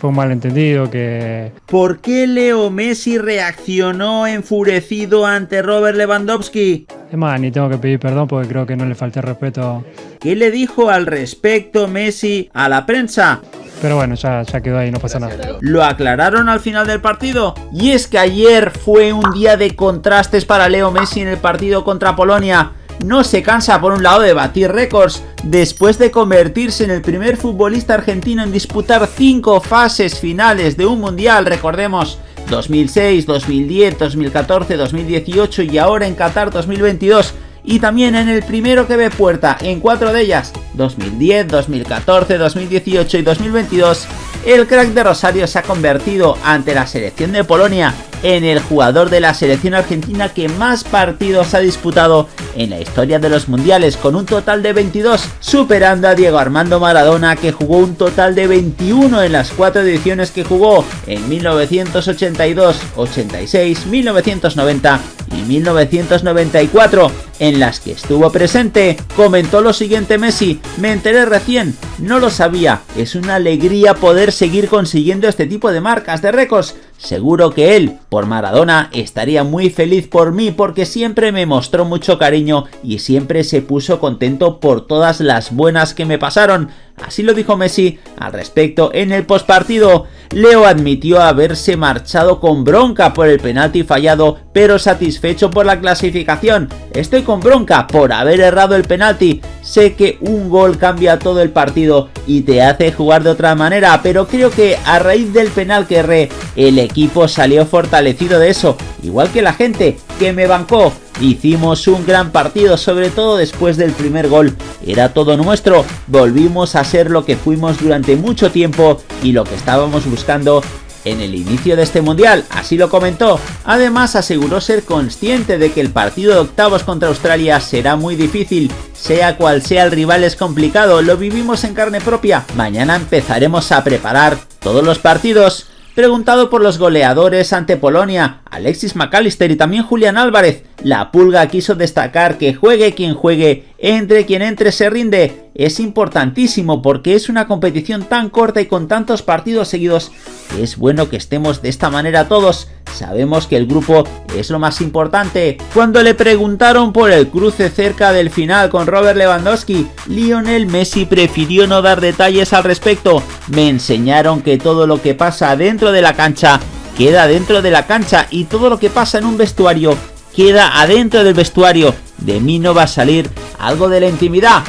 fue un malentendido que... ¿Por qué Leo Messi reaccionó enfurecido ante Robert Lewandowski? Es más, ni tengo que pedir perdón porque creo que no le falté respeto. ¿Qué le dijo al respecto Messi a la prensa? Pero bueno, ya, ya quedó ahí, no pasa nada. Lo aclararon al final del partido. Y es que ayer fue un día de contrastes para Leo Messi en el partido contra Polonia. No se cansa por un lado de batir récords, después de convertirse en el primer futbolista argentino en disputar 5 fases finales de un mundial, recordemos, 2006, 2010, 2014, 2018 y ahora en Qatar 2022 y también en el primero que ve puerta en cuatro de ellas, 2010, 2014, 2018 y 2022, el crack de Rosario se ha convertido ante la selección de Polonia en el jugador de la selección argentina que más partidos ha disputado en la historia de los mundiales con un total de 22, superando a Diego Armando Maradona que jugó un total de 21 en las cuatro ediciones que jugó en 1982, 86, 1990 y 1994, en las que estuvo presente, comentó lo siguiente Messi, me enteré recién, no lo sabía, es una alegría poder seguir consiguiendo este tipo de marcas de récords, seguro que él, por Maradona, estaría muy feliz por mí porque siempre me mostró mucho cariño y siempre se puso contento por todas las buenas que me pasaron, Así lo dijo Messi al respecto en el postpartido. Leo admitió haberse marchado con bronca por el penalti fallado, pero satisfecho por la clasificación. Estoy con bronca por haber errado el penalti. Sé que un gol cambia todo el partido y te hace jugar de otra manera, pero creo que a raíz del penal que erré, el equipo salió fortalecido de eso, igual que la gente que me bancó. Hicimos un gran partido, sobre todo después del primer gol. Era todo nuestro, volvimos a ser lo que fuimos durante mucho tiempo y lo que estábamos buscando en el inicio de este mundial, así lo comentó. Además aseguró ser consciente de que el partido de octavos contra Australia será muy difícil, sea cual sea el rival es complicado, lo vivimos en carne propia. Mañana empezaremos a preparar todos los partidos. Preguntado por los goleadores ante Polonia, Alexis McAllister y también Julián Álvarez, la Pulga quiso destacar que juegue quien juegue, entre quien entre se rinde. Es importantísimo porque es una competición tan corta y con tantos partidos seguidos es bueno que estemos de esta manera todos. Sabemos que el grupo es lo más importante. Cuando le preguntaron por el cruce cerca del final con Robert Lewandowski, Lionel Messi prefirió no dar detalles al respecto. Me enseñaron que todo lo que pasa dentro de la cancha queda dentro de la cancha y todo lo que pasa en un vestuario queda adentro del vestuario. De mí no va a salir algo de la intimidad.